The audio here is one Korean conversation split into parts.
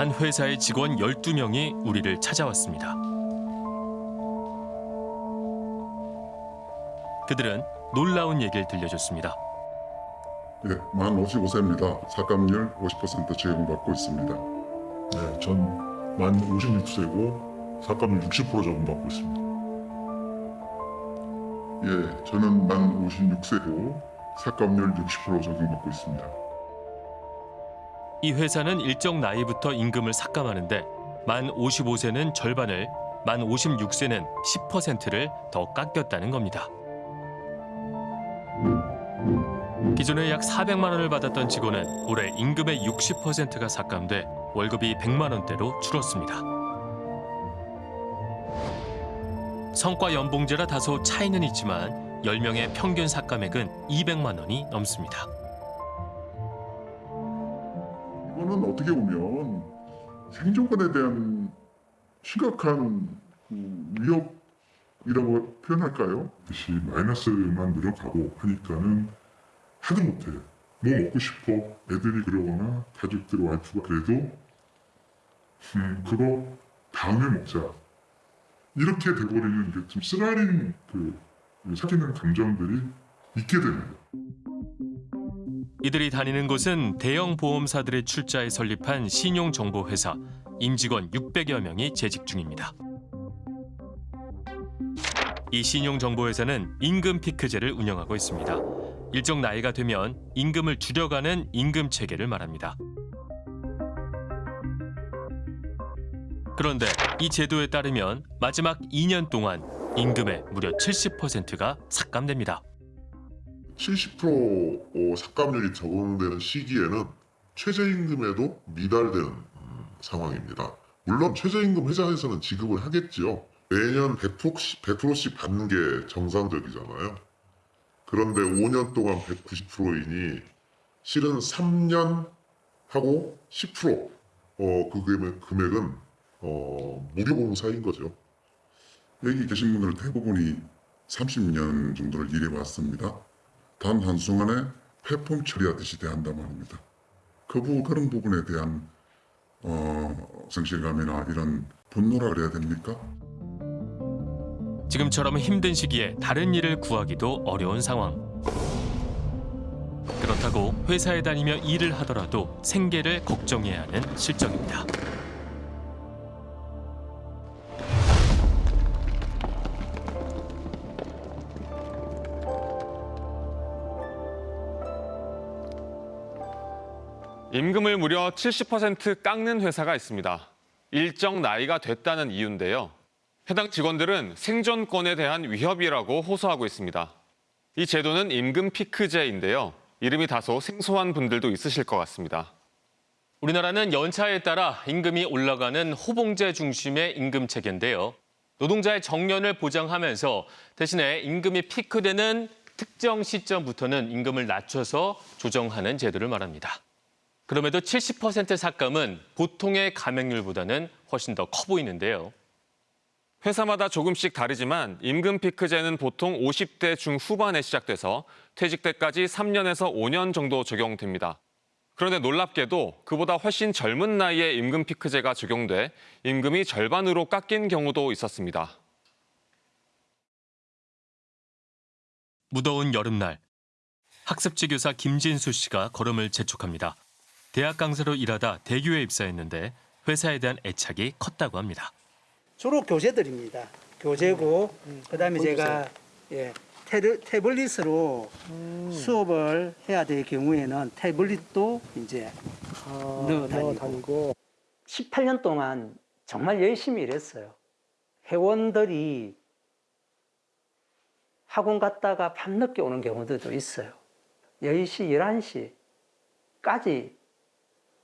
한 회사의 직원 12명이 우리를 찾아왔습니다. 그들은 놀라운 얘기를 들려줬습니다. 예, 만 55세입니다. 삭감률 50% 제공받고 있습니다. 네, 전 만 56세고 삭감률 60% 적용받고 있습니다. 예, 저는 만 56세고 삭감률 60% 적용받고 있습니다. 이 회사는 일정 나이부터 임금을 삭감하는데 만 55세는 절반을, 만 56세는 10%를 더 깎였다는 겁니다. 기존에 약 400만 원을 받았던 직원은 올해 임금의 60%가 삭감돼 월급이 100만 원대로 줄었습니다. 성과 연봉제라 다소 차이는 있지만 10명의 평균 삭감액은 200만 원이 넘습니다. 어떻게 보면 생존권에 대한 심각한 그 위협이라고 표현할까요? 다시 마이너스만 늘어가고 하니까는 하도 못해. 뭐 먹고 싶어. 애들이 그러거나 가족들 와이프가 그래도 음 그거 다음에 먹자. 이렇게 돼버리는 게 좀 쓰라린 그 사귀는 감정들이 있게 됩니다. 이들이 다니는 곳은 대형 보험사들의 출자에 설립한 신용정보회사 임직원 600여 명이 재직 중입니다. 이 신용정보회사는 임금 피크제를 운영하고 있습니다. 일정 나이가 되면 임금을 줄여가는 임금 체계를 말합니다. 그런데 이 제도에 따르면 마지막 2년 동안 임금의 무려 70%가 삭감됩니다. 70% 삭감률이 적용되는 시기에는 최저임금에도 미달되는 음, 상황입니다. 물론 최저임금 회사에서는 지급을 하겠지요. 매년 100%씩, 100%씩 받는 게 정상적이잖아요. 그런데 5년 동안 190%이니 실은 3년 하고 10% 어, 그 금액, 금액은 어, 무료봉사인 거죠. 여기 계신 분들 대부분이 30년 정도를 일해왔습니다. 단 한순간에 폐품 처리하듯이 대한단 말입니다. 그 부, 그런 부분에 대한 어, 성실감이나 이런 분노라 그래야 됩니까? 지금처럼 힘든 시기에 다른 일을 구하기도 어려운 상황. 그렇다고 회사에 다니며 일을 하더라도 생계를 걱정해야 하는 실정입니다. 임금을 무려 70% 깎는 회사가 있습니다. 일정 나이가 됐다는 이유인데요. 해당 직원들은 생존권에 대한 위협이라고 호소하고 있습니다. 이 제도는 임금 피크제인데요. 이름이 다소 생소한 분들도 있으실 것 같습니다. 우리나라는 연차에 따라 임금이 올라가는 호봉제 중심의 임금 체계인데요. 노동자의 정년을 보장하면서 대신에 임금이 피크되는 특정 시점부터는 임금을 낮춰서 조정하는 제도를 말합니다. 그럼에도 70% 삭감은 보통의 감액률보다는 훨씬 더 커 보이는데요. 회사마다 조금씩 다르지만 임금 피크제는 보통 50대 중후반에 시작돼서 퇴직 때까지 3년에서 5년 정도 적용됩니다. 그런데 놀랍게도 그보다 훨씬 젊은 나이에 임금 피크제가 적용돼 임금이 절반으로 깎인 경우도 있었습니다. 무더운 여름날 학습지 교사 김진수 씨가 걸음을 재촉합니다. 대학 강사로 일하다 대교에 입사했는데 회사에 대한 애착이 컸다고 합니다. 주로 교재들입니다. 교재고 그다음에 제가 예, 테르, 태블릿으로 수업을 해야 될 경우에는 태블릿도 이제 넣어 다니고 18년 동안 정말 열심히 일했어요. 회원들이 학원 갔다가 밤늦게 오는 경우들도 있어요. 10시, 11시까지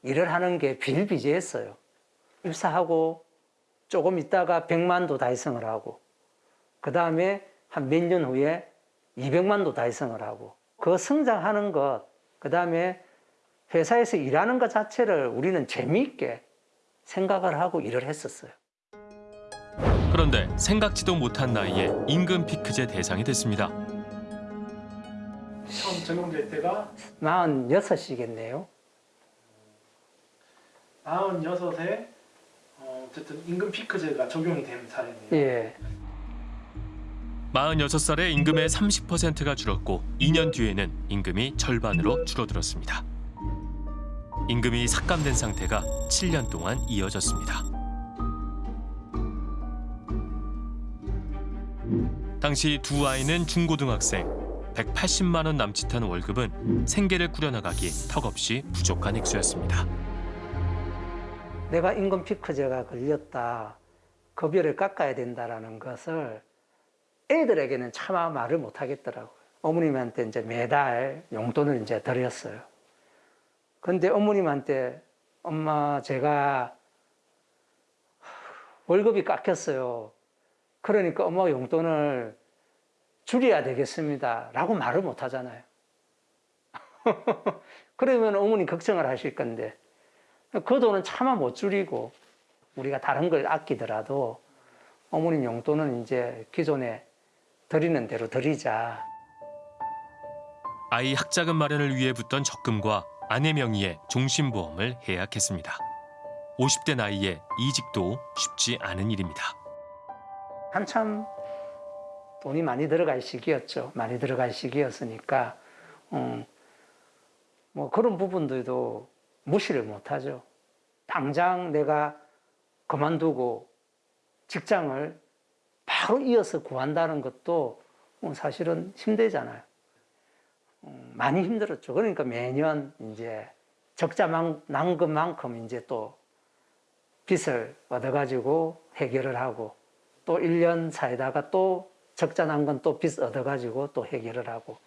일을 하는 게 비일비재했어요. 입사하고 조금 있다가 100만도 달성을 하고 그 다음에 한 몇 년 후에 200만도 달성을 하고 그 성장하는 것, 그 다음에 회사에서 일하는 것 자체를 우리는 재미있게 생각을 하고 일을 했었어요. 그런데 생각지도 못한 나이에 임금 피크제 대상이 됐습니다. 처음 적용될 때가 46이겠네요. 46에 어, 어쨌든 임금 피크제가 적용이 된 사례입니다. 예. 46살에 임금의 30%가 줄었고 2년 뒤에는 임금이 절반으로 줄어들었습니다. 임금이 삭감된 상태가 7년 동안 이어졌습니다. 당시 두 아이는 중고등학생, 180만 원 남짓한 월급은 생계를 꾸려나가기 턱없이 부족한 액수였습니다. 내가 임금 피크제가 걸렸다. 급여를 깎아야 된다라는 것을 애들에게는 차마 말을 못 하겠더라고요. 어머님한테 이제 매달 용돈을 이제 드렸어요. 근데 어머님한테 엄마 제가 월급이 깎였어요. 그러니까 엄마가 용돈을 줄여야 되겠습니다. 라고 말을 못 하잖아요. 그러면 어머니 걱정을 하실 건데 그 돈은 차마 못 줄이고 우리가 다른 걸 아끼더라도 어머님 용돈은 이제 기존에 드리는 대로 드리자. 아이 학자금 마련을 위해 붙던 적금과 아내 명의의 종신보험을 해약했습니다. 50대 나이에 이직도 쉽지 않은 일입니다. 한참 돈이 많이 들어갈 시기였죠. 많이 들어갈 시기였으니까 음, 뭐 그런 부분들도 무시를 못하죠. 당장 내가 그만두고 직장을 바로 이어서 구한다는 것도 뭐 사실은 힘들잖아요. 음, 많이 힘들었죠. 그러니까 매년 이제 적자 난 것만큼 이제 또 빚을 얻어가지고 해결을 하고 또 1년 사이다가 또 적자 난 건 또 빚 얻어가지고 또 해결을 하고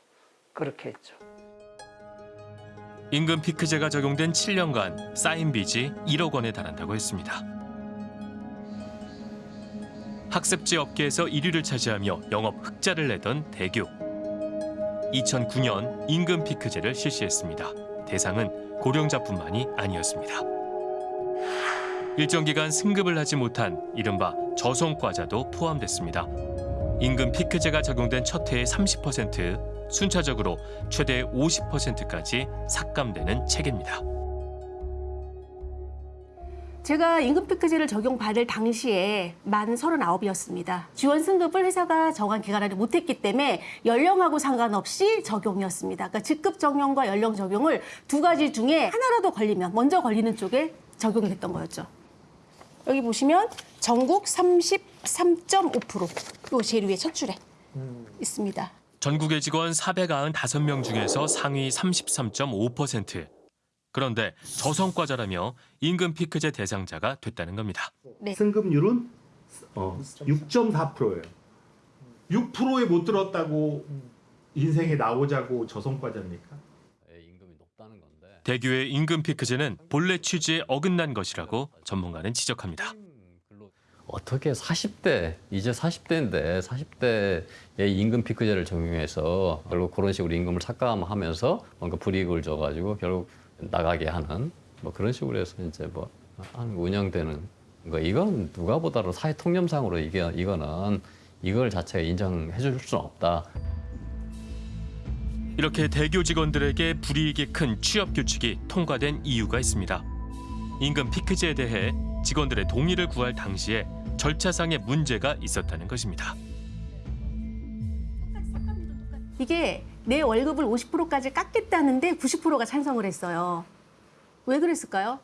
그렇게 했죠. 임금 피크제가 적용된 7년간 쌓인 빚이 1억 원에 달한다고 했습니다. 학습지 업계에서 1위를 차지하며 영업 흑자를 내던 대교. 2009년 임금 피크제를 실시했습니다. 대상은 고령자뿐만이 아니었습니다. 일정 기간 승급을 하지 못한 이른바 저성과자도 포함됐습니다. 임금 피크제가 적용된 첫 해의 30%, 순차적으로 최대 50%까지 삭감되는 체계입니다. 제가 임금 피크제를 적용받을 당시에 만 39이었습니다. 지원 승급을 회사가 정한 기간 안에 못했기 때문에 연령하고 상관없이 적용이었습니다. 그러니까 직급 적용과 연령 적용을 두 가지 중에 하나라도 걸리면 먼저 걸리는 쪽에 적용이 됐던 거였죠. 여기 보시면 전국 33.5% 그리고 제일 위에 첫 줄에 있습니다. 전국의 직원 495명 중에서 상위 33.5%. 그런데 저성과자라며 임금 피크제 대상자가 됐다는 겁니다. 승급률은 어, 6.4%예요. 6%에 못 들었다고 인생에 나오자고 저성과자입니까? 임금이 높다는 건데 대교의 임금 피크제는 본래 취지에 어긋난 것이라고 전문가는 지적합니다. 어떻게 40대 이제 40대인데 40대에 임금 피크제를 적용해서 결국 그런 식으로 임금을 삭감하면서 뭔가 불이익을 줘가지고 결국 나가게 하는 뭐 그런 식으로 해서 이제 뭐 운영되는 거 이건 누가 보더라도 사회 통념상으로 이게 이거는 이걸 자체가 인정해 줄 수는 없다. 이렇게 대교 직원들에게 불이익이 큰 취업 규칙이 통과된 이유가 있습니다. 임금 피크제에 대해 직원들의 동의를 구할 당시에 절차상의 문제가 있었다는 것입니다. 이게 내 월급을 50%까지 깎겠다는데 90%가 찬성을 했어요. 왜 그랬을까요?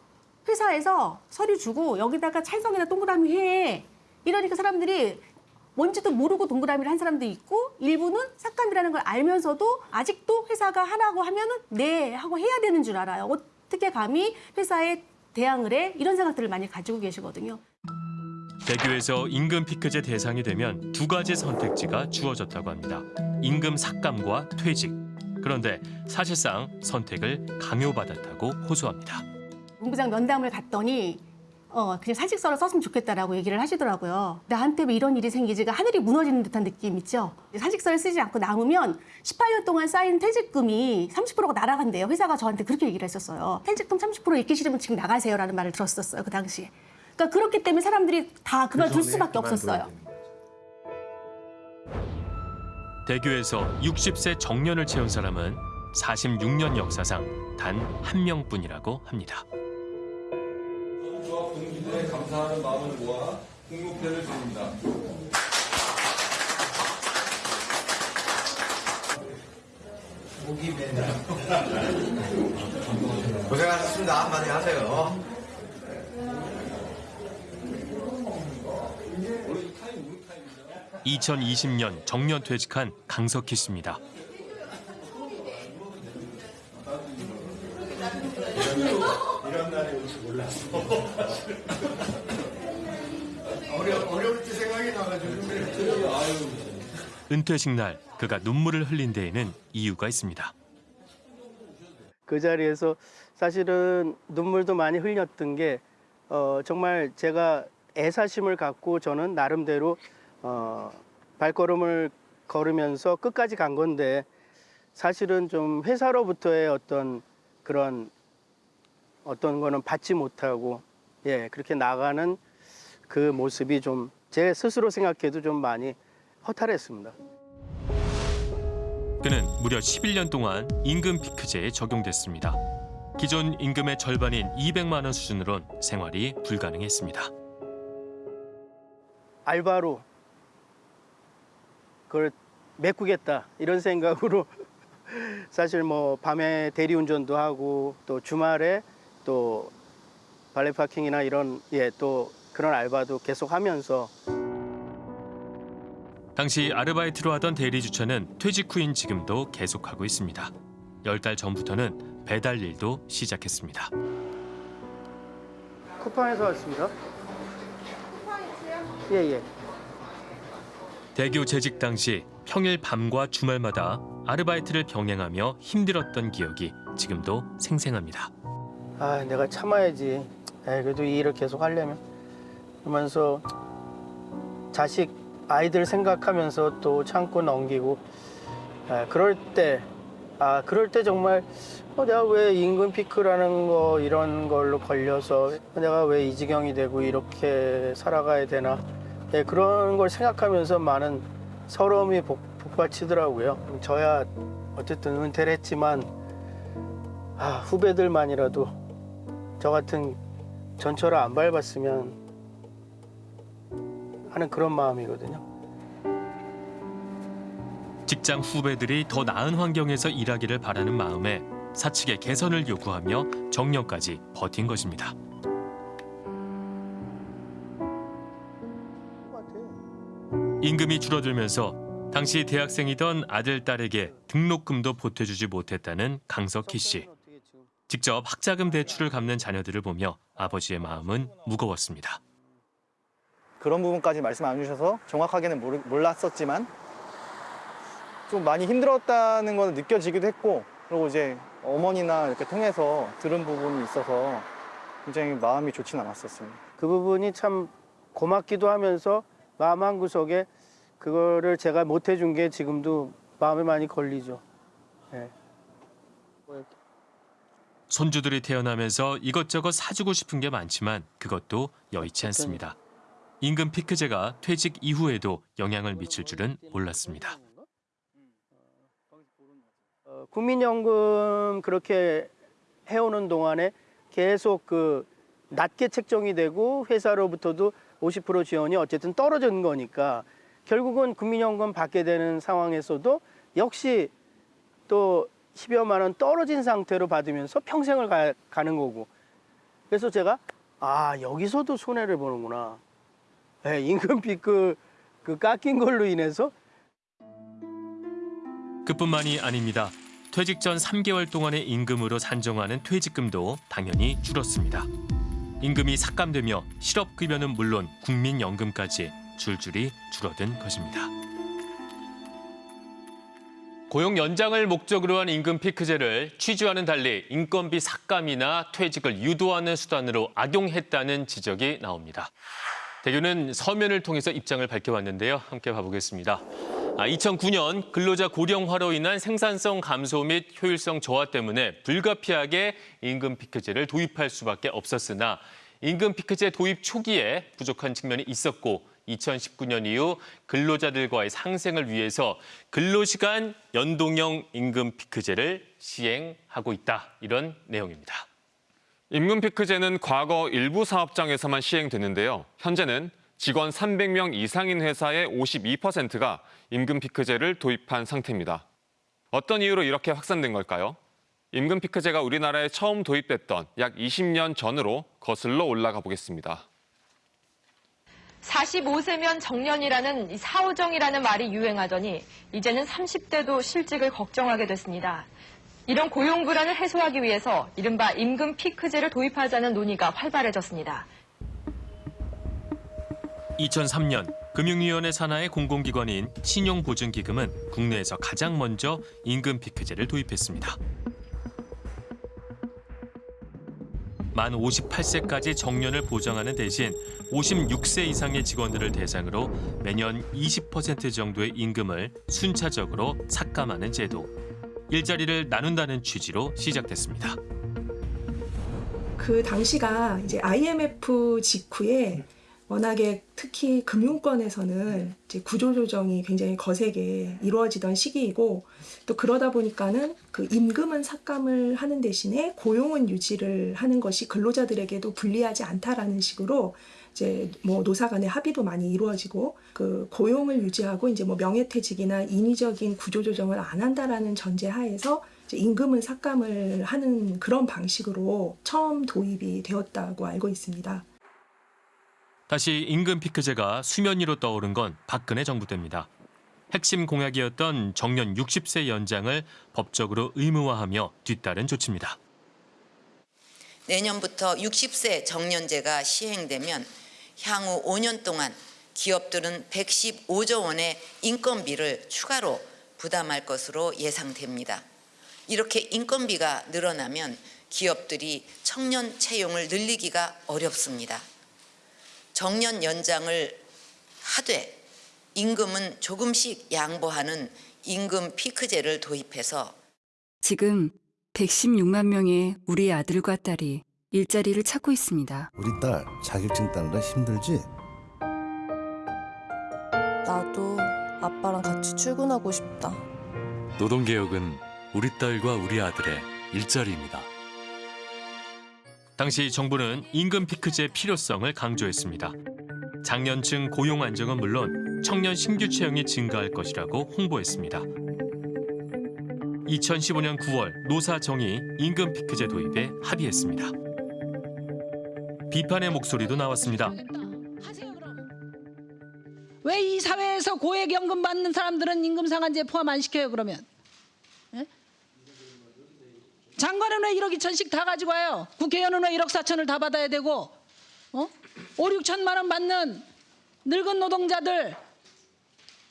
회사에서 서류 주고 여기다가 찬성이나 동그라미 해. 이러니까 사람들이 뭔지도 모르고 동그라미를 한 사람도 있고 일부는 삭감이라는 걸 알면서도 아직도 회사가 하라고 하면 은 네 하고 해야 되는 줄 알아요. 어떻게 감히 회사에 대항을 해? 이런 생각들을 많이 가지고 계시거든요. 대교에서 임금 피크제 대상이 되면 두 가지 선택지가 주어졌다고 합니다. 임금 삭감과 퇴직. 그런데 사실상 선택을 강요받았다고 호소합니다. 본부장 면담을 갔더니 어 그냥 사직서를 썼으면 좋겠다라고 얘기를 하시더라고요. 나한테 왜 이런 일이 생기지가 하늘이 무너지는 듯한 느낌 있죠. 사직서를 쓰지 않고 남으면 18년 동안 쌓인 퇴직금이 30%가 날아간대요. 회사가 저한테 그렇게 얘기를 했었어요. 퇴직금 30% 있기 싫으면 지금 나가세요라는 말을 들었었어요. 그 당시에. 그러니까 그렇기 때문에 사람들이 다 그만둘 수밖에 없었어요. 대교에서 60세 정년을 채운 사람은 46년 역사상 단 한 명뿐이라고 합니다. 지원에 감사하는 마음을 모아 국무패를 드립니다. 고생하셨습니다. 한마디 하세요. 2020년 정년 퇴직한 강석희 씨입니다. 이런 날이 올줄 몰랐어. 어려, 어려울 때 생각이 나가지고. 은퇴식 날 그가 눈물을 흘린 데에는 이유가 있습니다. 그 자리에서 사실은 눈물도 많이 흘렸던 게 어, 정말 제가 애사심을 갖고 저는 나름대로 어, 발걸음을 걸으면서 끝까지 간 건데 사실은 좀 회사로부터의 어떤 그런 어떤 거는 받지 못하고 예 그렇게 나가는 그 모습이 좀 제 스스로 생각해도 좀 많이 허탈했습니다. 그는 무려 11년 동안 임금 피크제에 적용됐습니다. 기존 임금의 절반인 200만 원 수준으론 생활이 불가능했습니다. 알바로 그걸 메꾸겠다 이런 생각으로 사실 뭐 밤에 대리운전도 하고 또 주말에 또 발레 파킹이나 이런 예 또 그런 알바도 계속 하면서 당시 아르바이트로 하던 대리 주차는 퇴직 후인 지금도 계속하고 있습니다. 열 달 전부터는 배달 일도 시작했습니다. 쿠팡에서 왔습니다. 예예. 대교 재직 당시 평일 밤과 주말마다 아르바이트를 병행하며 힘들었던 기억이 지금도 생생합니다. 아 내가 참아야지. 에이, 그래도 이 일을 계속 하려면 그러면서 자식 아이들 생각하면서 또 참고 넘기고 아, 그럴 때 아 그럴 때 정말 어, 내가 왜 임금 피크라는 거 이런 걸로 걸려서 내가 왜 이 지경이 되고 이렇게 살아가야 되나 예, 그런 걸 생각하면서 많은 서러움이 복, 복받치더라고요. 저야 어쨌든 은퇴를 했지만 아, 후배들만이라도 저 같은 전철을 안 밟았으면 하는 그런 마음이거든요. 직장 후배들이 더 나은 환경에서 일하기를 바라는 마음에 사측의 개선을 요구하며 정년까지 버틴 것입니다. 임금이 줄어들면서 당시 대학생이던 아들, 딸에게 등록금도 보태주지 못했다는 강석희 씨. 직접 학자금 대출을 갚는 자녀들을 보며 아버지의 마음은 무거웠습니다. 그런 부분까지 말씀 안 주셔서 정확하게는 모르, 몰랐었지만 좀 많이 힘들었다는 건 느껴지기도 했고 그리고 이제 어머니나 이렇게 통해서 들은 부분이 있어서 굉장히 마음이 좋진 않았었습니다. 그 부분이 참 고맙기도 하면서 마음 한 구석에 그거를 제가 못 해준 게 지금도 마음에 많이 걸리죠. 예. 손주들이 태어나면서 이것저것 사주고 싶은 게 많지만 그것도 여의치 않습니다. 임금 피크제가 퇴직 이후에도 영향을 미칠 줄은 몰랐습니다. 어, 국민연금 그렇게 해오는 동안에 계속 그 낮게 책정이 되고 회사로부터도 50% 지원이 어쨌든 떨어진 거니까 결국은 국민연금 받게 되는 상황에서도 역시 또 10여만 원 떨어진 상태로 받으면서 평생을 가, 가는 거고 그래서 제가 아 여기서도 손해를 보는구나 예, 임금 피크 그 깎인 걸로 인해서 그뿐만이 아닙니다. 퇴직 전 3개월 동안의 임금으로 산정하는 퇴직금도 당연히 줄었습니다. 임금이 삭감되며 실업급여는 물론 국민연금까지 줄줄이 줄어든 것입니다. 고용 연장을 목적으로 한 임금 피크제를 취지와는 달리 인건비 삭감이나 퇴직을 유도하는 수단으로 악용했다는 지적이 나옵니다. 대교는 서면을 통해서 입장을 밝혀왔는데요. 함께 봐보겠습니다. 2009년 근로자 고령화로 인한 생산성 감소 및 효율성 저하 때문에 불가피하게 임금 피크제를 도입할 수밖에 없었으나 임금 피크제 도입 초기에 부족한 측면이 있었고 2019년 이후 근로자들과의 상생을 위해서 근로시간 연동형 임금 피크제를 시행하고 있다. 이런 내용입니다. 임금 피크제는 과거 일부 사업장에서만 시행됐는데요. 현재는 직원 300명 이상인 회사의 52%가 임금 피크제를 도입한 상태입니다. 어떤 이유로 이렇게 확산된 걸까요? 임금 피크제가 우리나라에 처음 도입됐던 약 20년 전으로 거슬러 올라가 보겠습니다. 45세면 정년이라는 이 사오정이라는 말이 유행하더니 이제는 30대도 실직을 걱정하게 됐습니다. 이런 고용 불안을 해소하기 위해서 이른바 임금 피크제를 도입하자는 논의가 활발해졌습니다. 2003년 금융위원회 산하의 공공기관인 신용보증기금은 국내에서 가장 먼저 임금 피크제를 도입했습니다. 만 58세까지 정년을 보장하는 대신 56세 이상의 직원들을 대상으로 매년 20% 정도의 임금을 순차적으로 삭감하는 제도. 일자리를 나눈다는 취지로 시작됐습니다. 그 당시가 이제 IMF 직후에 워낙에 특히 금융권에서는 이제 구조조정이 굉장히 거세게 이루어지던 시기이고 또 그러다 보니까는 그 임금은 삭감을 하는 대신에 고용은 유지를 하는 것이 근로자들에게도 불리하지 않다라는 식으로 이제 뭐 노사 간의 합의도 많이 이루어지고 그 고용을 유지하고 이제 뭐 명예퇴직이나 인위적인 구조조정을 안 한다라는 전제 하에서 이제 임금은 삭감을 하는 그런 방식으로 처음 도입이 되었다고 알고 있습니다. 다시 임금 피크제가 수면 위로 떠오른 건 박근혜 정부 때입니다. 핵심 공약이었던 정년 60세 연장을 법적으로 의무화하며 뒤따른 조치입니다. 내년부터 60세 정년제가 시행되면 향후 5년 동안 기업들은 115조 원의 인건비를 추가로 부담할 것으로 예상됩니다. 이렇게 인건비가 늘어나면 기업들이 청년 채용을 늘리기가 어렵습니다. 정년 연장을 하되 임금은 조금씩 양보하는 임금 피크제를 도입해서 지금 116만 명의 우리 아들과 딸이 일자리를 찾고 있습니다. 우리 딸 자격증 따느라 힘들지? 나도 아빠랑 같이 출근하고 싶다. 노동개혁은 우리 딸과 우리 아들의 일자리입니다. 당시 정부는 임금 피크제 필요성을 강조했습니다. 장년층 고용 안정은 물론 청년 신규 채용이 증가할 것이라고 홍보했습니다. 2015년 9월 노사정이 임금 피크제 도입에 합의했습니다. 비판의 목소리도 나왔습니다. 왜 이 사회에서 고액연금 받는 사람들은 임금 상한제 포함 안 시켜요 그러면? 예? 장관은 왜 1억 2천씩 다 가지고 와요? 국회의원은 왜 1억 4천을 다 받아야 되고 어? 5, 6천만 원 받는 늙은 노동자들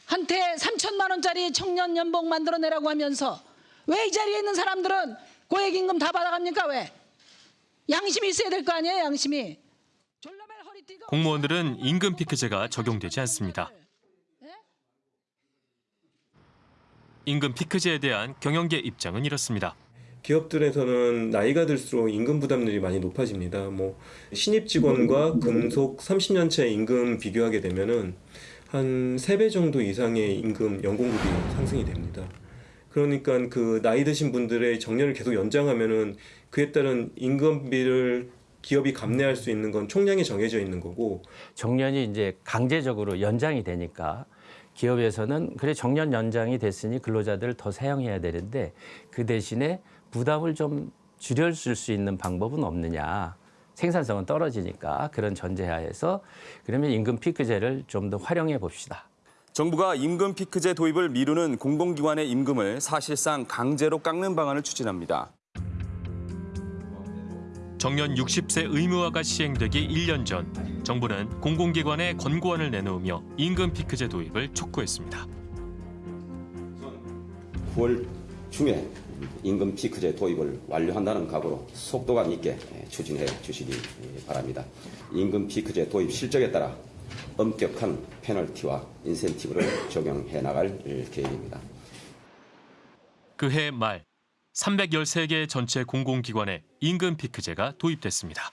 한테 3천만 원짜리 청년 연봉 만들어내라고 하면서 왜 이 자리에 있는 사람들은 고액임금 다 받아갑니까 왜? 양심이 있어야 될 거 아니에요 양심이 공무원들은 임금 피크제가 적용되지 않습니다. 임금 피크제에 대한 경영계 입장은 이렇습니다. 기업들에서는 나이가 들수록 임금 부담률이 많이 높아집니다. 뭐 신입 직원과 근속 30년 차 임금 비교하게 되면은 한 3배 정도 이상의 임금 연공급이 상승이 됩니다. 그러니까 그 나이 드신 분들의 정년을 계속 연장하면은 그에 따른 임금비를 기업이 감내할 수 있는 건 총량이 정해져 있는 거고 정년이 이제 강제적으로 연장이 되니까 기업에서는 그래 정년 연장이 됐으니 근로자들을 더 사용해야 되는데 그 대신에 부담을 좀 줄여줄 수 있는 방법은 없느냐. 생산성은 떨어지니까 그런 전제하에서 그러면 임금 피크제를 좀 더 활용해 봅시다. 정부가 임금 피크제 도입을 미루는 공공기관의 임금을 사실상 강제로 깎는 방안을 추진합니다. 정년 60세 의무화가 시행되기 1년 전 정부는 공공기관에 권고안을 내놓으며 임금 피크제 도입을 촉구했습니다. 9월 중에 임금 피크제 도입을 완료한다는 각오로 속도감 있게 추진해 주시기 바랍니다. 임금 피크제 도입 실적에 따라 엄격한 페널티와 인센티브를 적용해 나갈 계획입니다. 그해 말 313개 전체 공공기관에 임금 피크제가 도입됐습니다.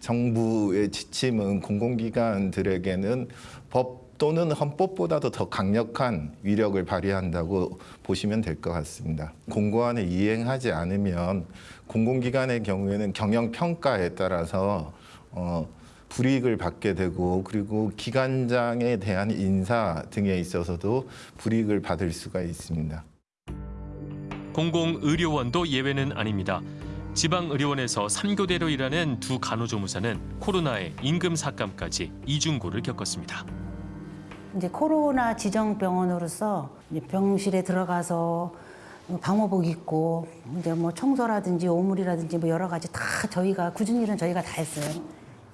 정부의 지침은 공공기관들에게는 법 또는 헌법보다도 더 강력한 위력을 발휘한다고 보시면 될 것 같습니다. 공고안을 이행하지 않으면 공공기관의 경우에는 경영 평가에 따라서 어, 불이익을 받게 되고 그리고 기관장에 대한 인사 등에 있어서도 불이익을 받을 수가 있습니다. 공공의료원도 예외는 아닙니다. 지방의료원에서 3교대로 일하는 두 간호조무사는 코로나에 임금 삭감까지 이중고를 겪었습니다. 이제 코로나 지정 병원으로서 병실에 들어가서 방호복 입고 이제 뭐 청소라든지 오물이라든지 뭐 여러 가지 다 저희가 굳은 일은 저희가 다 했어요.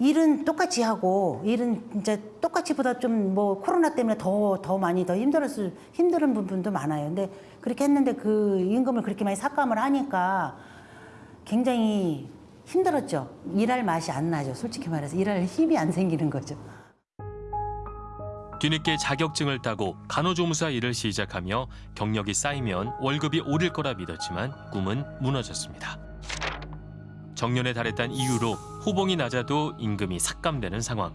일은 똑같이 하고 일은 진짜 똑같이보다 좀 뭐 코로나 때문에 더 더 많이 더 힘들었을 힘든 부분도 많아요. 근데 그렇게 했는데 그 임금을 그렇게 많이 삭감을 하니까 굉장히 힘들었죠. 일할 맛이 안 나죠. 솔직히 말해서 일할 힘이 안 생기는 거죠. 뒤늦게 자격증을 따고 간호조무사 일을 시작하며 경력이 쌓이면 월급이 오를 거라 믿었지만 꿈은 무너졌습니다. 정년에 달했다는 이유로 호봉이 낮아도 임금이 삭감되는 상황.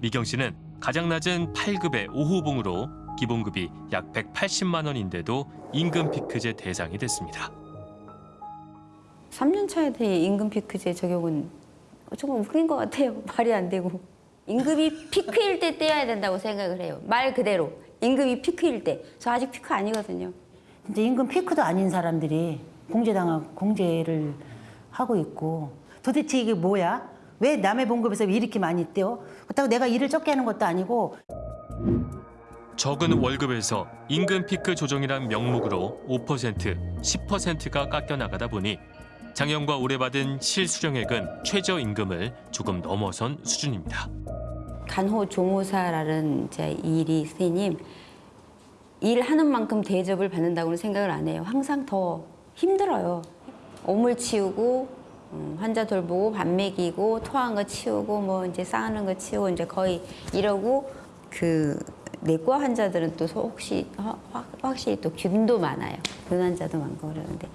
미경 씨는 가장 낮은 8급의 5호봉으로 기본급이 약 180만 원인데도 임금 피크제 대상이 됐습니다. 3년 차에 대해 임금 피크제 적용은 조금 웃긴 것 같아요. 말이 안 되고. 임금이 피크일 때 떼야 된다고 생각을 해요. 말 그대로. 임금이 피크일 때. 저 아직 피크 아니거든요. 이제 임금 피크도 아닌 사람들이 공제당하고 공제를 하고 있고 도대체 이게 뭐야? 왜 남의 봉급에서 왜 이렇게 많이 떼어? 그렇다고 내가 일을 적게 하는 것도 아니고 적은 월급에서 임금 피크 조정이란 명목으로 5%, 10%가 깎여 나가다 보니 장년과 올해 받은 실수령액은 최저임금을 조금 넘어선 수준입니다. 간호 조무사라는 제 일이 선생님 일하는 만큼 대접을 받는다고는 생각을 안 해요. 항상 더 힘들어요. 오물 치우고 음, 환자 돌보고 밥 먹이고 토한 거 치우고 뭐 이제 싸우는 거 치우고 이제 거의 이러고 그 내과 환자들은 또 혹시 확- 확실히 또 균도 많아요. 균 환자도 많고 그러는데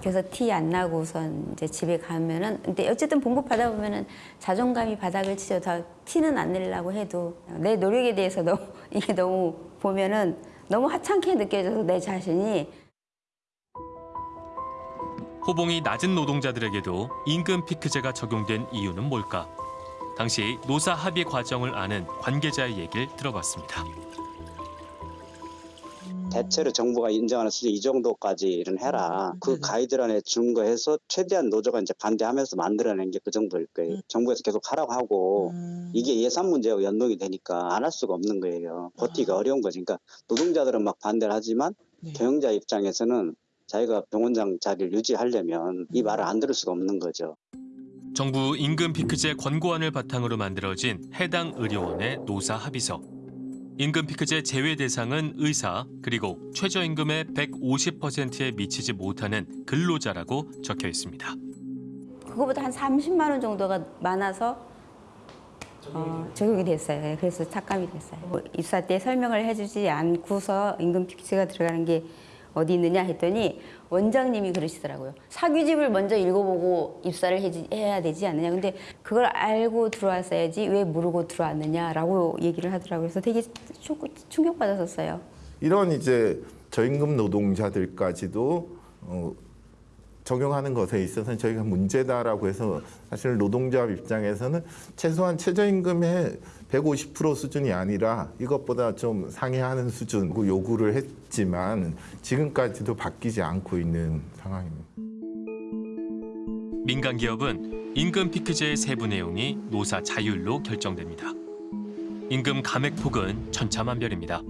그래서 티 안 나고선 이제 집에 가면은 근데 어쨌든 봉급 받아 보면은 자존감이 바닥을 치죠. 다 티는 안 내려고 해도 내 노력에 대해서 너무 이게 너무 보면은 너무 하찮게 느껴져서 내 자신이 호봉이 낮은 노동자들에게도 임금 피크제가 적용된 이유는 뭘까? 당시 노사 합의 과정을 아는 관계자의 얘기를 들어봤습니다. 대체로 정부가 인정하는 수준 이 정도까지 일은 해라. 그 가이드라인에 준거해서 최대한 노조가 이제 반대하면서 만들어낸 게 그 정도일 거예요. 정부에서 계속 하라고 하고 이게 예산 문제하고 연동이 되니까 안 할 수가 없는 거예요. 버티기가 어려운 거지. 그러니까 노동자들은 막 반대를 하지만 경영자 입장에서는 자기가 병원장 자리를 유지하려면 이 말을 안 들을 수가 없는 거죠. 정부 임금 피크제 권고안을 바탕으로 만들어진 해당 의료원의 노사 합의서. 임금 피크제 제외 대상은 의사 그리고 최저임금의 150%에 미치지 못하는 근로자라고 적혀 있습니다. 그거보다 한 30만 원 정도가 많아서 어, 적용이 됐어요. 예, 그래서 삭감이 됐어요. 뭐 입사 때 설명을 해주지 않고서 임금 피크제가 들어가는 게 어디 있느냐 했더니 원장님이 그러시더라고요. 사규집을 먼저 읽어보고 입사를 해야 되지 않느냐. 근데 그걸 알고 들어왔어야지 왜 모르고 들어왔느냐라고 얘기를 하더라고요. 그래서 되게 충- 충격받았었어요. 이런 이제 저임금 노동자들까지도 어, 적용하는 것에 있어서는 저희가 문제다라고 해서 사실 노동자 입장에서는 최소한 최저임금의 150% 수준이 아니라 이것보다 좀 상회하는 수준 요구를 했지만 지금까지도 바뀌지 않고 있는 상황입니다. 민간 기업은 임금 피크제의 세부 내용이 노사 자율로 결정됩니다. 임금 감액 폭은 천차만별입니다.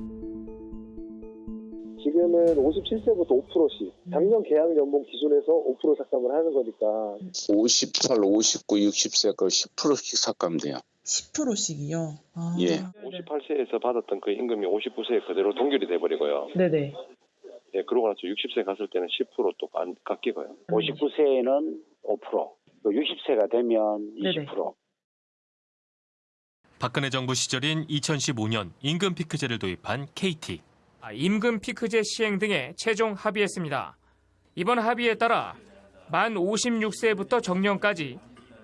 지금은 57세부터 5%씩 작년 계약 연봉 기준에서 5% 삭감을 하는 거니까 58, 59, 60세 그 10%씩 삭감돼요. 10%씩이요? 아. 예. 58세에서 받았던 그 임금이 59세에 그대로 동결이 돼버리고요. 네네. 예, 그러고 나서 60세 갔을 때는 10%또 깎이고요. 59세에는 5%, 60세가 되면 20%. 네네. 박근혜 정부 시절인 2015년 임금 피크제를 도입한 KT. 아, 임금 피크제 시행 등에 최종 합의했습니다. 이번 합의에 따라 만 56세부터 정년까지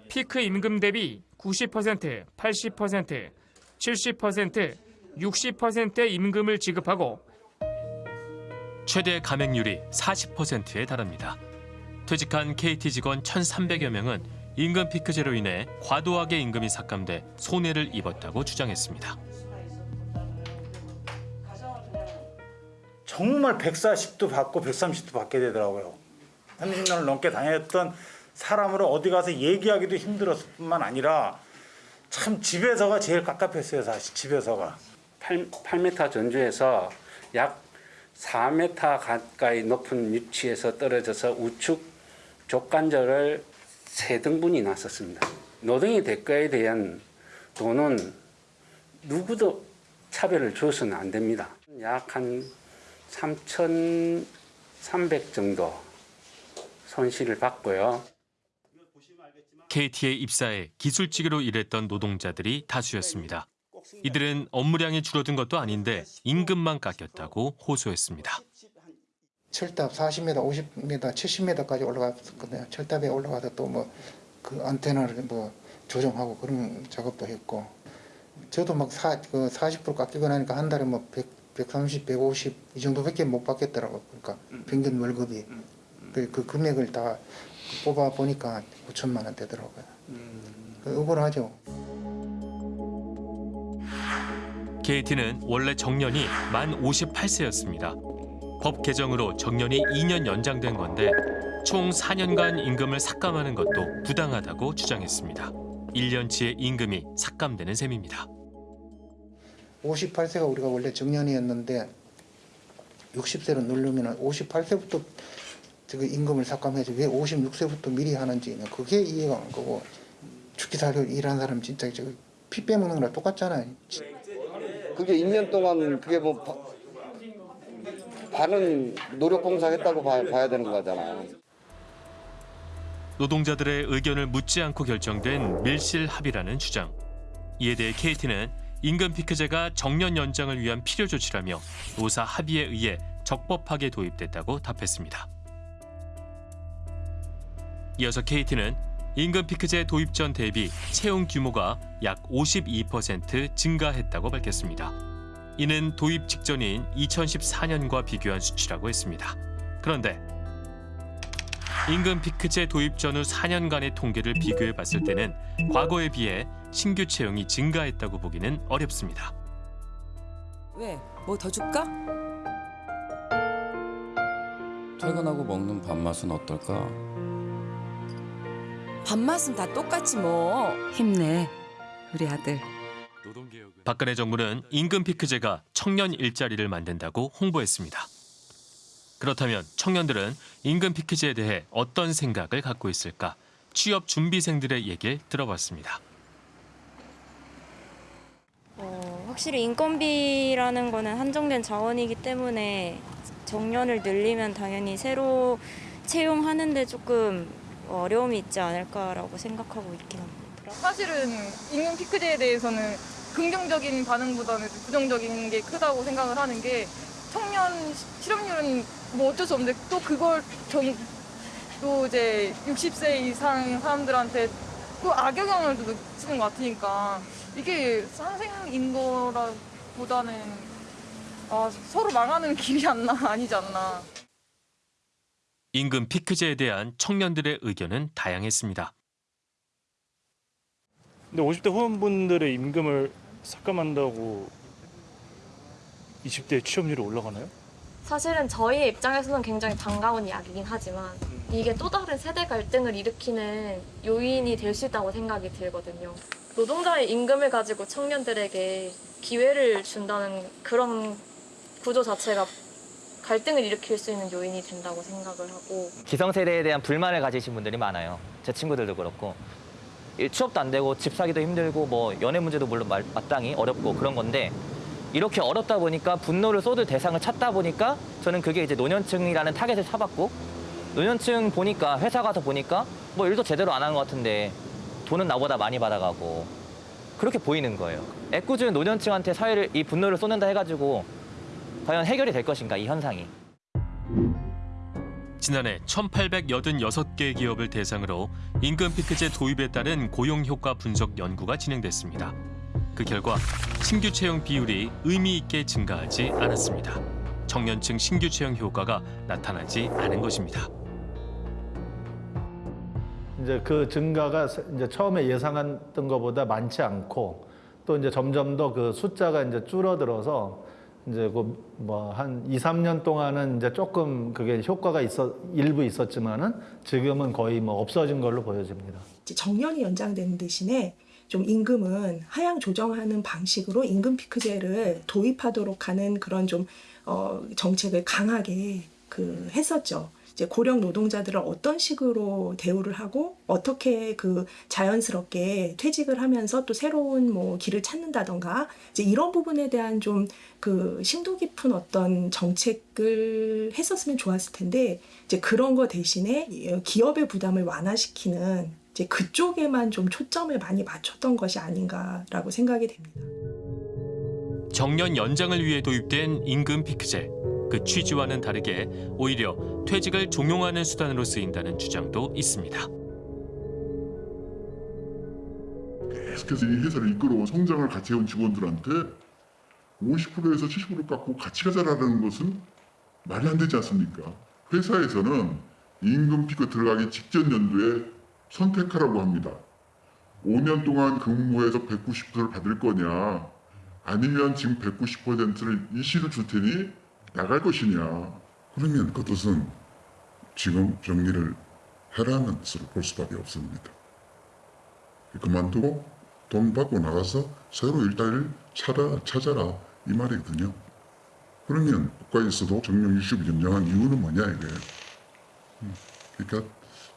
피크 임금 대비 90%, 80%, 70%, 60%의 임금을 지급하고 최대 감액률이 40%에 달합니다. 퇴직한 KT 직원 1,300여 명은 임금 피크제로 인해 과도하게 임금이 삭감돼 손해를 입었다고 주장했습니다. 정말 140도 받고 130도 받게 되더라고요. 30년을 넘게 다녔던 사람으로 어디 가서 얘기하기도 힘들었을 뿐만 아니라 참 집에서가 제일 깝깝했어요 사실 집에서가 8, 8m 전주에서 약 4m 가까이 높은 위치에서 떨어져서 우측 족관절을 세 등분이 났었습니다. 노동의 대가에 대한 돈은 누구도 차별을 줘서는 안 됩니다. 약 한 3,300 정도 손실을 받고요. KT에 입사해 기술직으로 일했던 노동자들이 다수였습니다. 이들은 업무량이 줄어든 것도 아닌데 임금만 깎였다고 호소했습니다. 철탑 40m, 50m, 70m까지 올라갔거든요. 철탑에 올라가서 또 뭐 그 안테나를 뭐 조정하고 그런 작업도 했고 저도 막 사, 그 40% 깎이고 나니까 한 달에 뭐 100, 130, 150 이 정도밖에 못 받겠더라고. 그러니까 평균 월급이 그, 그 금액을 다 뽑아 보니까 5천만 원 되더라고요. 그 억울하죠. KT는 원래 정년이 만 58세였습니다. 법 개정으로 정년이 2년 연장된 건데 총 4년간 임금을 삭감하는 것도 부당하다고 주장했습니다. 1년치의 임금이 삭감되는 셈입니다. 58세가 우리가 원래 정년이었는데 60세로 누르면 58세부터 그 임금을 삭감해서 왜 56세부터 미리 하는지는 그게 이해가 안 가고 죽기 살기 일하는 사람 진짜 저피 빼먹는 거랑 똑같잖아요. 그게 2년 동안 그게 뭐 바, 반은 노력 봉사 했다고 봐, 봐야 되는 거잖아요. 노동자들의 의견을 묻지 않고 결정된 밀실 합의라는 주장. 이에 대해 KT는 임금 피크제가 정년 연장을 위한 필요 조치라며 노사 합의에 의해 적법하게 도입됐다고 답했습니다. 이어서 KT는 임금 피크제 도입 전 대비 채용 규모가 약 52% 증가했다고 밝혔습니다. 이는 도입 직전인 2014년과 비교한 수치라고 했습니다. 그런데 임금 피크제 도입 전후 4년간의 통계를 비교해 봤을 때는 과거에 비해 신규 채용이 증가했다고 보기는 어렵습니다. 왜? 뭐 더 줄까? 퇴근하고 먹는 밥맛은 어떨까? 밥맛은 다 똑같지 뭐. 힘내, 우리 아들. 박근혜 정부는 임금 피크제가 청년 일자리를 만든다고 홍보했습니다. 그렇다면 청년들은 임금 피크제에 대해 어떤 생각을 갖고 있을까? 취업 준비생들의 얘기를 들어봤습니다. 어, 확실히 인건비라는 거는 한정된 자원이기 때문에 정년을 늘리면 당연히 새로 채용하는데 조금 어려움이 있지 않을까라고 생각하고 있긴 합니다. 사실은 임금 피크제에 대해서는 긍정적인 반응보다는 부정적인 게 크다고 생각을 하는 게 청년 실업률은 뭐 어쩔 수 없는데 또 그걸 전, 또 이제 60세 이상 사람들한테 또 악영향을 또 미치는 것 같으니까 이게 상생인 거라보다는 아, 서로 망하는 길이 안 나, 아니지 않나. 임금 피크제에 대한 청년들의 의견은 다양했습니다. 근데 50대 후반분들의 임금을 삭감한다고 20대 취업률이 올라가나요? 사실은 저희의 입장에서는 굉장히 반가운 이야기긴 하지만 이게 또 다른 세대 갈등을 일으키는 요인이 될 수 있다고 생각이 들거든요. 노동자의 임금을 가지고 청년들에게 기회를 준다는 그런 구조 자체가 갈등을 일으킬 수 있는 요인이 된다고 생각을 하고 기성세대에 대한 불만을 가지신 분들이 많아요. 제 친구들도 그렇고 취업도 안 되고 집 사기도 힘들고 뭐 연애 문제도 물론 마땅히 어렵고 그런 건데 이렇게 어렵다 보니까 분노를 쏟을 대상을 찾다 보니까 저는 그게 이제 노년층이라는 타겟을 잡았고 노년층 보니까 회사 가서 보니까 뭐 일도 제대로 안 하는 것 같은데 돈은 나보다 많이 받아가고 그렇게 보이는 거예요. 애꿎은 노년층한테 사회를 이 분노를 쏟는다 해가지고 과연 해결이 될 것인가 이 현상이. 지난해 1,886개 기업을 대상으로 임금 피크제 도입에 따른 고용 효과 분석 연구가 진행됐습니다. 그 결과 신규 채용 비율이 의미 있게 증가하지 않았습니다. 청년층 신규 채용 효과가 나타나지 않은 것입니다. 이제 그 증가가 이제 처음에 예상했던 것보다 많지 않고 또 이제 점점 더 그 숫자가 이제 줄어들어서 이제 그뭐한 2, 3년 동안은 이제 조금 그게 효과가 있어 일부 있었지만은 지금은 거의 뭐 없어진 걸로 보여집니다. 정년이 연장되는 대신에 좀 임금은 하향 조정하는 방식으로 임금 피크제를 도입하도록 하는 그런 좀 어, 정책을 강하게 그 했었죠. 이제 고령 노동자들을 어떤 식으로 대우를 하고 어떻게 그 자연스럽게 퇴직을 하면서 또 새로운 뭐 길을 찾는다던가 이제 이런 부분에 대한 좀 그 심도 깊은 어떤 정책을 했었으면 좋았을 텐데 이제 그런 거 대신에 기업의 부담을 완화시키는 이제 그쪽에만 좀 초점을 많이 맞췄던 것이 아닌가라고 생각이 됩니다. 정년 연장을 위해 도입된 임금 피크제. 그 취지와는 다르게 오히려 퇴직을 종용하는 수단으로 쓰인다는 주장도 있습니다. 계속해서 이 회사를 이끌어 성장을 같이 해온 직원들한테 50%에서 70% 깎고 같이 가자라는 것은 말이 안 되지 않습니까? 회사에서는 임금 피크 들어가기 직전 연도에 선택하라고 합니다. 5년 동안 근무해서 190%를 받을 거냐 아니면 지금 190%를 일시로 줄 테니 나갈 것이냐 그러면 그 뜻은 지금 정리를 해라는 뜻으로 볼 수밖에 없습니다. 그만두고 돈 받고 나가서 새로 일자리를 찾아, 찾아라 이 말이거든요. 그러면 국가에서도 정년 60을 연장한 이유는 뭐냐 이거예요. 음, 그러니까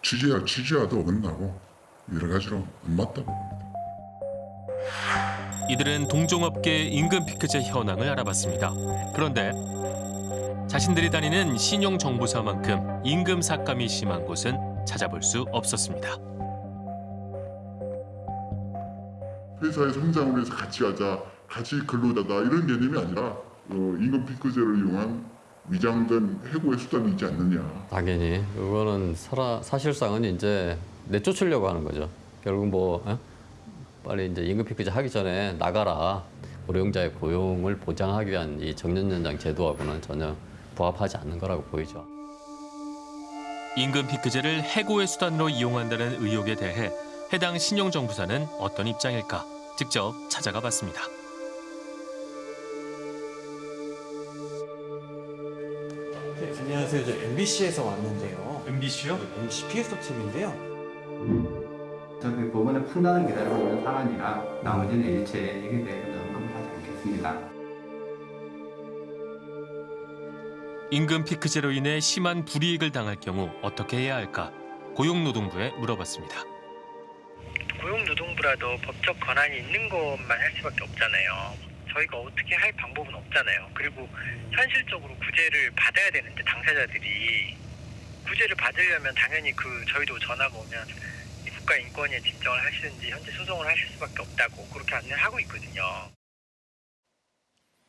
취지와 취지와도 어긋나고 여러 가지로 안 맞다고 봅니다. 이들은 동종업계 임금 피크제 현황을 알아봤습니다. 그런데 자신들이 다니는 신용정보사만큼 임금 삭감이 심한 곳은 찾아볼 수 없었습니다. 회사의 성장을 위해서 같이 가자, 같이 근로자다 이런 개념이 아니라 어, 임금 피크제를 이용한 위장된 해고의 수단이지 않느냐. 당연히 그거는 살아, 사실상은 이제 내쫓으려고 하는 거죠. 결국 뭐 어? 빨리 이제 임금 피크제 하기 전에 나가라. 고령자의 고용을 보장하기 위한 이 정년 연장 제도하고는 전혀 부합하지 않는 거라고 보이죠. 임금 피크제를 해고의 수단으로 이용한다는 의혹에 대해 해당 신용정부사는 어떤 입장일까 직접 찾아가 봤습니다. 네, 안녕하세요. 저 MBC에서 왔는데요. MBC요? MBC 피해서 팀인데요. 저희 법원의 판단을 기다리고 있는 사안이라 나머지는 일체 대해서 언급하지 않겠습니다. 임금 피크제로 인해 심한 불이익을 당할 경우 어떻게 해야 할까 고용노동부에 물어봤습니다. 고용노동부라도 법적 권한이 있는 것만 할 수밖에 없잖아요. 저희가 어떻게 할 방법은 없잖아요. 그리고 현실적으로 구제를 받아야 되는데 당사자들이 구제를 받으려면 당연히 그 저희도 전화가 오면 이 국가인권위에 진정을 하시든지 현재 소송을 하실 수밖에 없다고 그렇게 안내를 하고 있거든요.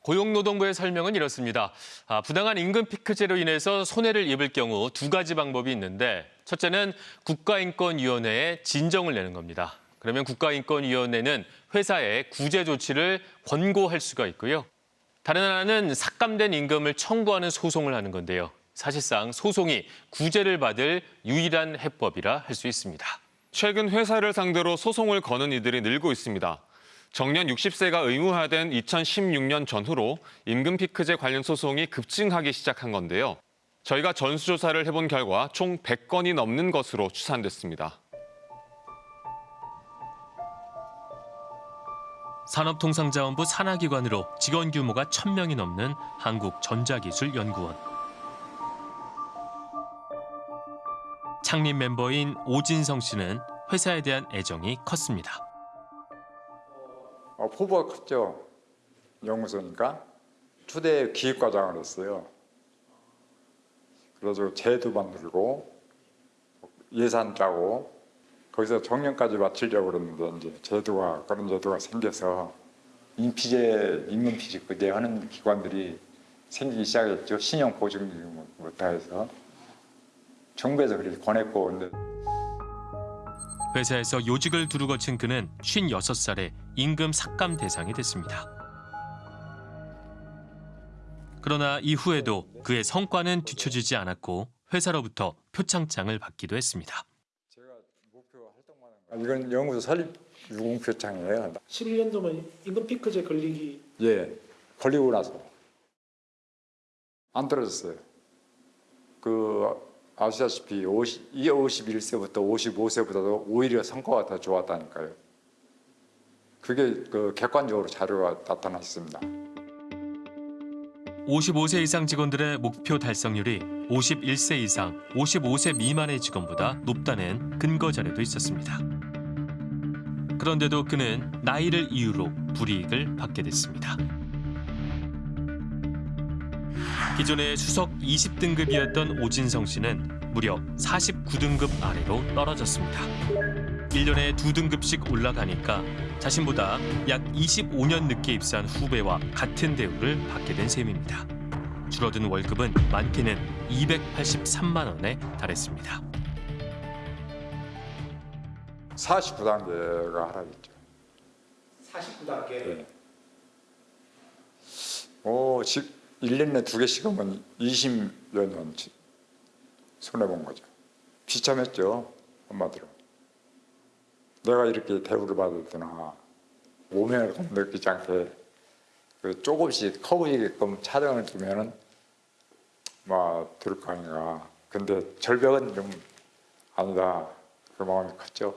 고용노동부의 설명은 이렇습니다. 아, 부당한 임금 피크제로 인해서 손해를 입을 경우 두 가지 방법이 있는데 첫째는 국가인권위원회에 진정을 내는 겁니다. 그러면 국가인권위원회는 회사에 구제 조치를 권고할 수가 있고요. 다른 하나는 삭감된 임금을 청구하는 소송을 하는 건데요. 사실상 소송이 구제를 받을 유일한 해법이라 할 수 있습니다. 최근 회사를 상대로 소송을 거는 이들이 늘고 있습니다. 정년 60세가 의무화된 2016년 전후로 임금 피크제 관련 소송이 급증하기 시작한 건데요. 저희가 전수조사를 해본 결과 총 100건이 넘는 것으로 추산됐습니다. 산업통상자원부 산하기관으로 직원 규모가 1000명이 넘는 한국전자기술연구원. 창립 멤버인 오진성 씨는 회사에 대한 애정이 컸습니다. 어, 포부가 컸죠. 연구소니까. 초대 기획과장을 했어요. 그래서 제도 만들고 예산 짜고 거기서 정년까지 마치려고 그랬는데 이제 제도가 그런 제도가 생겨서 인피제 임금피제 그대하는 기관들이 생기기 시작했죠. 신용 보증부터 해서 정부에서 그렇게 권했고 근데 회사에서 요직을 두루 거친 그는 56살에 임금 삭감 대상이 됐습니다. 그러나 이후에도 그의 성과는 뒤처지지 않았고 회사로부터 표창장을 받기도 했습니다. 아, 이건 연구소 설립 유공 표창이에요. 11년도면 임금 피크제 걸리기 예, 걸리고 나서 안 떨어졌어요. 그 아시다시피 50, 51세부터 55세보다도 오히려 성과가 더 좋았다니까요. 그게 그 객관적으로 자료가 나타나 있습니다. 55세 이상 직원들의 목표 달성률이 51세 이상, 55세 미만의 직원보다 높다는 근거 자료도 있었습니다. 그런데도 그는 나이를 이유로 불이익을 받게 됐습니다. 기존의 수석 20등급이었던 오진성 씨는 무려 49등급 아래로 떨어졌습니다. 1년에 두 등급씩 올라가니까 자신보다 약 25년 늦게 입사한 후배와 같은 대우를 받게 된 셈입니다. 줄어든 월급은 많게는 283만 원에 달했습니다. 49단계가 하락했죠. 49단계 네. 오, 즉 1년에 두 개씩 하면 20여 년 손해본 거죠. 비참했죠, 한마디로. 내가 이렇게 대우를 받을 때나 오면을 느끼지 않게 그 조금씩 커보이게끔 차등을 두면은 막 들을 거 아닌가. 근데 절벽은 좀 아니다. 그 마음이 컸죠.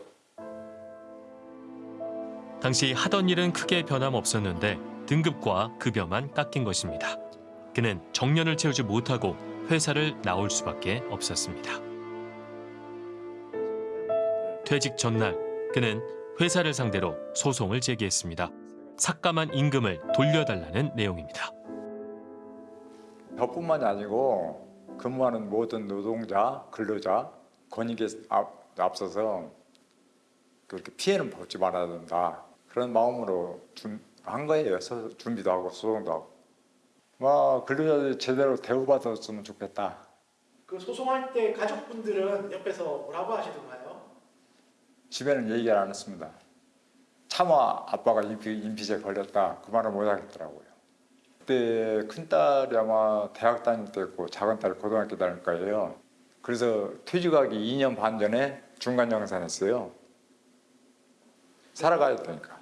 당시 하던 일은 크게 변함없었는데 등급과 급여만 깎인 것입니다. 그는 정년을 채우지 못하고 회사를 나올 수밖에 없었습니다. 퇴직 전날 그는 회사를 상대로 소송을 제기했습니다. 삭감한 임금을 돌려달라는 내용입니다. 저뿐만이 아니고 근무하는 모든 노동자, 근로자 권익에 앞, 앞서서 그렇게 피해는 받지 말아야 된다. 그런 마음으로 준, 한 거예요. 서, 준비도 하고 소송도 하고. 와 근로자들이 제대로 대우받았으면 좋겠다. 그 소송할 때 가족분들은 옆에서 뭐라고 하시던가요? 집에는 얘기 안 했습니다. 차마 아빠가 인피, 인피제 걸렸다 그 말을 못 하겠더라고요. 그때 큰 딸이 아마 대학 다닐 때였고 작은 딸이 고등학교 다닐 거예요. 그래서 퇴직하기 2년 반 전에 중간 영산했어요. 살아가야 되니까.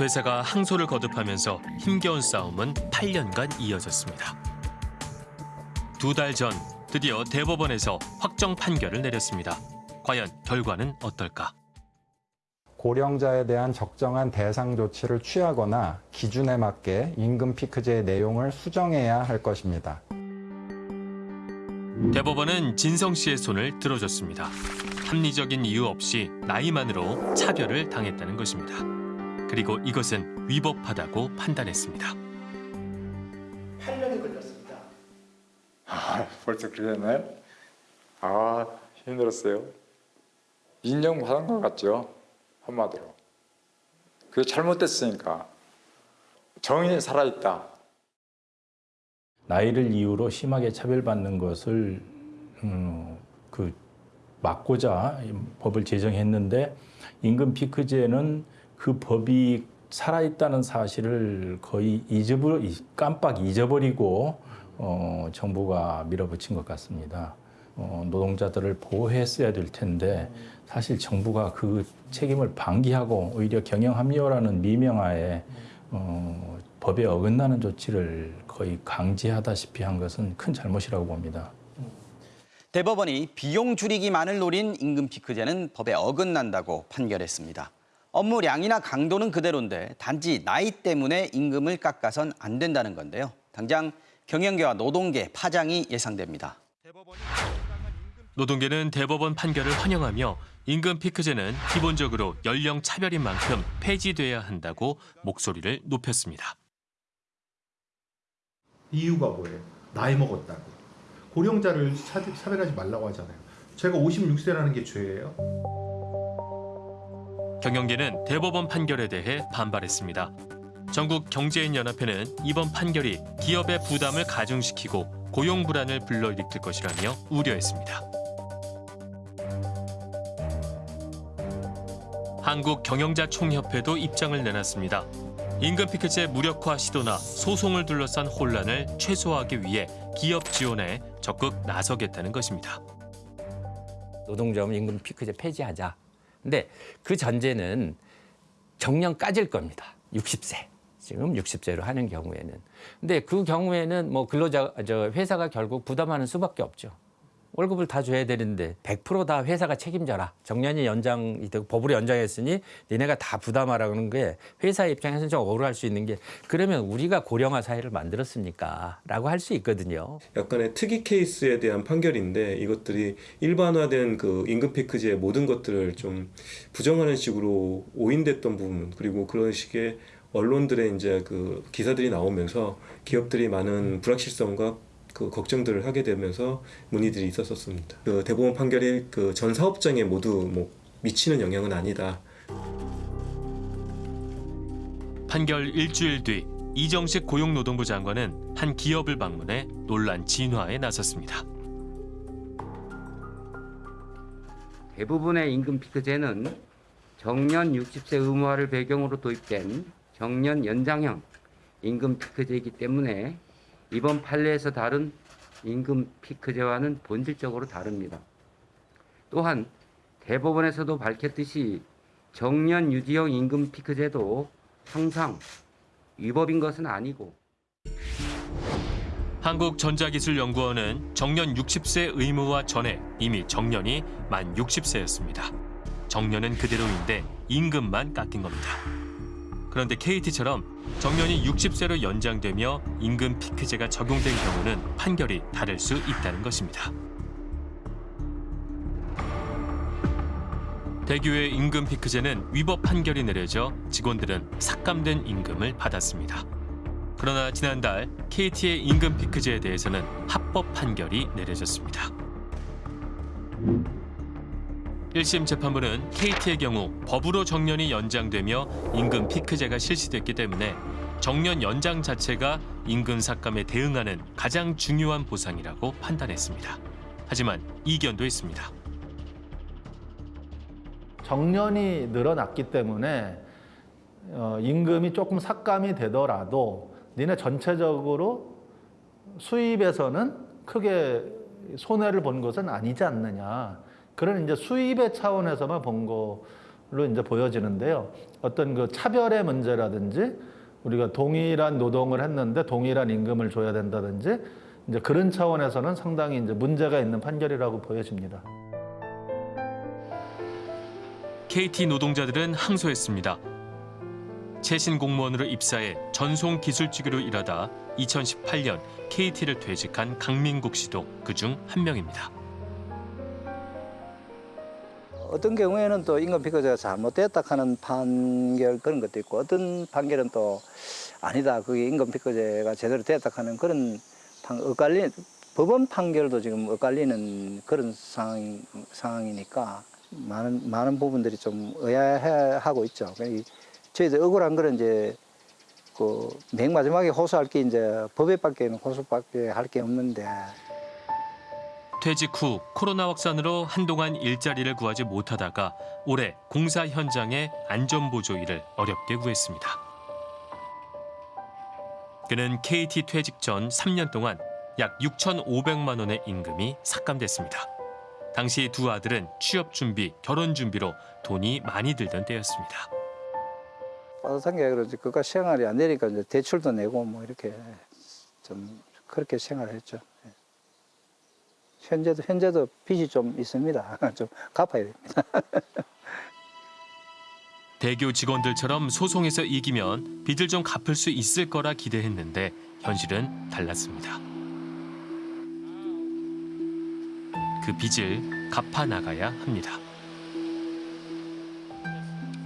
회사가 항소를 거듭하면서 힘겨운 싸움은 8년간 이어졌습니다. 두 달 전 드디어 대법원에서 확정 판결을 내렸습니다. 과연 결과는 어떨까? 고령자에 대한 적정한 대상 조치를 취하거나 기준에 맞게 임금 피크제의 내용을 수정해야 할 것입니다. 대법원은 진성 씨의 손을 들어줬습니다. 합리적인 이유 없이 나이만으로 차별을 당했다는 것입니다. 그리고 이것은 위법하다고 판단했습니다. 8년이 걸렸습니다. 아, 벌써 그랬나요? 아, 힘들었어요. 인정받은 것 같죠? 한마디로. 그게 잘못됐으니까. 정의는 살아있다. 나이를 이유로 심하게 차별받는 것을 음, 그 막고자 법을 제정했는데 임금 피크제는 그 법이 살아있다는 사실을 거의 잊어버 깜빡 잊어버리고 어, 정부가 밀어붙인 것 같습니다. 어, 노동자들을 보호했어야 될 텐데 사실 정부가 그 책임을 방기하고 오히려 경영 합리화라는 미명하에 어, 법에 어긋나는 조치를 거의 강제하다시피 한 것은 큰 잘못이라고 봅니다. 대법원이 비용 줄이기만을 노린 임금 피크제는 법에 어긋난다고 판결했습니다. 업무량이나 강도는 그대로인데 단지 나이 때문에 임금을 깎아선 안 된다는 건데요. 당장 경영계와 노동계 파장이 예상됩니다. 노동계는 대법원 판결을 환영하며 임금 피크제는 기본적으로 연령 차별인 만큼 폐지돼야 한다고 목소리를 높였습니다. 이유가 뭐예요? 나이 먹었다고. 고령자를 차, 차별하지 말라고 하잖아요. 제가 56세라는 게 죄예요? 경영계는 대법원 판결에 대해 반발했습니다. 전국 경제인연합회는 이번 판결이 기업의 부담을 가중시키고 고용 불안을 불러일으킬 것이라며 우려했습니다. 한국 경영자 총협회도 입장을 내놨습니다. 임금 피크제 무력화 시도나 소송을 둘러싼 혼란을 최소화하기 위해 기업 지원에 적극 나서겠다는 것입니다. 노동조합은 임금 피크제 폐지하자. 근데 그 전제는 정년 까질 겁니다. 60세. 지금 60세로 하는 경우에는. 근데 그 경우에는 뭐 근로자 저 회사가 결국 부담하는 수밖에 없죠. 월급을 다 줘야 되는데 100%다 회사가 책임져라. 정년이 연장이 되고 법으로 연장했으니 니네가 다 부담하라는 게 회사 입장에서는 좀 억울할 수 있는 게 그러면 우리가 고령화 사회를 만들었습니까? 라고 할 수 있거든요. 약간의 특이 케이스에 대한 판결인데 이것들이 일반화된 그 임금 패키지의 모든 것들을 좀 부정하는 식으로 오인됐던 부분 그리고 그런 식의 언론들의 이제 그 기사들이 나오면서 기업들이 많은 불확실성과 그 걱정들을 하게 되면서 문의들이 있었었습니다. 그 대법원 판결이 그 전 사업장에 모두 뭐 미치는 영향은 아니다. 판결 일주일 뒤 이정식 고용노동부 장관은 한 기업을 방문해 논란 진화에 나섰습니다. 대부분의 임금 피크제는 정년 60세 의무화를 배경으로 도입된 정년 연장형 임금 피크제이기 때문에 이번 판례에서 다룬 임금 피크제와는 본질적으로 다릅니다. 또한 대법원에서도 밝혔듯이 정년 유지형 임금 피크제도 항상 위법인 것은 아니고 한국전자기술연구원은 정년 60세 의무화 전에 이미 정년이 만 60세였습니다. 정년은 그대로인데 임금만 깎인 겁니다. 그런데 KT처럼 정년이 60세로 연장되며 임금 피크제가 적용된 경우는 판결이 다를 수 있다는 것입니다. 대교의 임금 피크제는 위법 판결이 내려져 직원들은 삭감된 임금을 받았습니다. 그러나 지난달 KT의 임금 피크제에 대해서는 합법 판결이 내려졌습니다. 1심 재판부는 KT의 경우 법으로 정년이 연장되며 임금 피크제가 실시됐기 때문에 정년 연장 자체가 임금 삭감에 대응하는 가장 중요한 보상이라고 판단했습니다. 하지만 이견도 있습니다. 정년이 늘어났기 때문에 어, 임금이 조금 삭감이 되더라도 니네 전체적으로 수입에서는 크게 손해를 본 것은 아니지 않느냐. 그런 이제 수입의 차원에서만 본 걸로 이제 보여지는데요. 어떤 그 차별의 문제라든지 우리가 동일한 노동을 했는데 동일한 임금을 줘야 된다든지 이제 그런 차원에서는 상당히 이제 문제가 있는 판결이라고 보여집니다. KT 노동자들은 항소했습니다. 최신 공무원으로 입사해 전송 기술직으로 일하다 2018년 KT를 퇴직한 강민국 씨도 그중 한 명입니다. 어떤 경우에는 또 임금 피크제가 잘못됐다 하는 판결 그런 것도 있고 어떤 판결은 또 아니다 그게 임금 피크제가 제대로 됐다 하는 그런 판, 엇갈리 법원 판결도 지금 엇갈리는 그런 상황, 상황이니까 많은 많은 부분들이 좀 의아해하고 있죠. 저희들 억울한 거는 이제 그 맨 마지막에 호소할 게 이제 법에밖에 호소밖에 할 게 없는데. 퇴직 후 코로나 확산으로 한동안 일자리를 구하지 못하다가 올해 공사 현장의 안전보조 일을 어렵게 구했습니다. 그는 KT 퇴직 전 3년 동안 약 6,500만 원의 임금이 삭감됐습니다. 당시 두 아들은 취업 준비, 결혼 준비로 돈이 많이 들던 때였습니다. 빠듯한 게 그러지 그가 생활이 안 되니까 이제 대출도 내고 뭐 이렇게 좀 그렇게 생활을 했죠. 현재도 현재도 빚이 좀 있습니다. 좀 갚아야 됩니다. 대교 직원들처럼 소송에서 이기면 빚을 좀 갚을 수 있을 거라 기대했는데 현실은 달랐습니다. 그 빚을 갚아 나가야 합니다.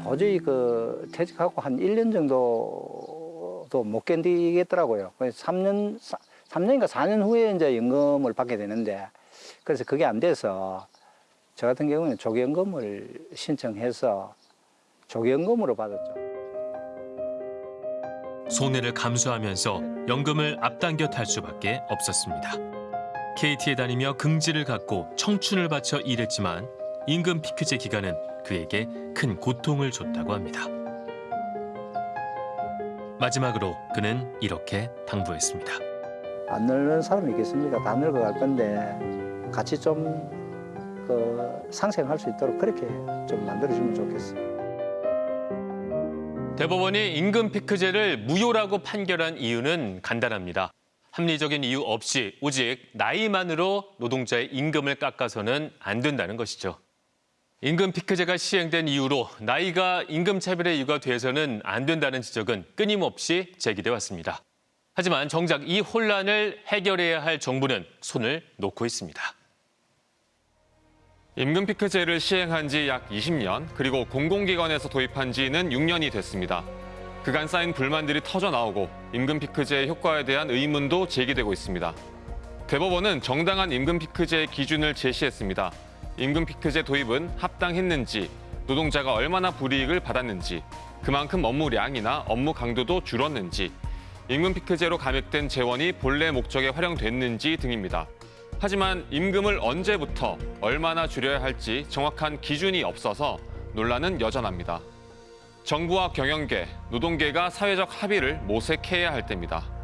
도저히 그 퇴직하고 한 1년 정도도 못 견디겠더라고요. 그래서 3년, 3년인가 4년 후에 이제 연금을 받게 되는데 그래서 그게 안 돼서 저 같은 경우는 조기연금을 신청해서 조기연금으로 받았죠. 손해를 감수하면서 연금을 앞당겨 탈 수밖에 없었습니다. KT에 다니며 긍지를 갖고 청춘을 바쳐 일했지만 임금 피크제 기간은 그에게 큰 고통을 줬다고 합니다. 마지막으로 그는 이렇게 당부했습니다. 안 늙는 사람이 있겠습니까? 다 늙어갈 건데 같이 좀 그 상생할 수 있도록 그렇게 좀 만들어주면 좋겠어요. 대법원이 임금 피크제를 무효라고 판결한 이유는 간단합니다. 합리적인 이유 없이 오직 나이만으로 노동자의 임금을 깎아서는 안 된다는 것이죠. 임금 피크제가 시행된 이후로 나이가 임금 차별의 이유가 돼서는 안 된다는 지적은 끊임없이 제기돼 왔습니다. 하지만 정작 이 혼란을 해결해야 할 정부는 손을 놓고 있습니다. 임금 피크제를 시행한 지 약 20년, 그리고 공공기관에서 도입한 지는 6년이 됐습니다. 그간 쌓인 불만들이 터져 나오고 임금 피크제의 효과에 대한 의문도 제기되고 있습니다. 대법원은 정당한 임금 피크제의 기준을 제시했습니다. 임금 피크제 도입은 합당했는지, 노동자가 얼마나 불이익을 받았는지, 그만큼 업무량이나 업무 강도도 줄었는지, 임금 피크제로 감액된 재원이 본래 목적에 활용됐는지 등입니다. 하지만 임금을 언제부터 얼마나 줄여야 할지 정확한 기준이 없어서 논란은 여전합니다. 정부와 경영계, 노동계가 사회적 합의를 모색해야 할 때입니다.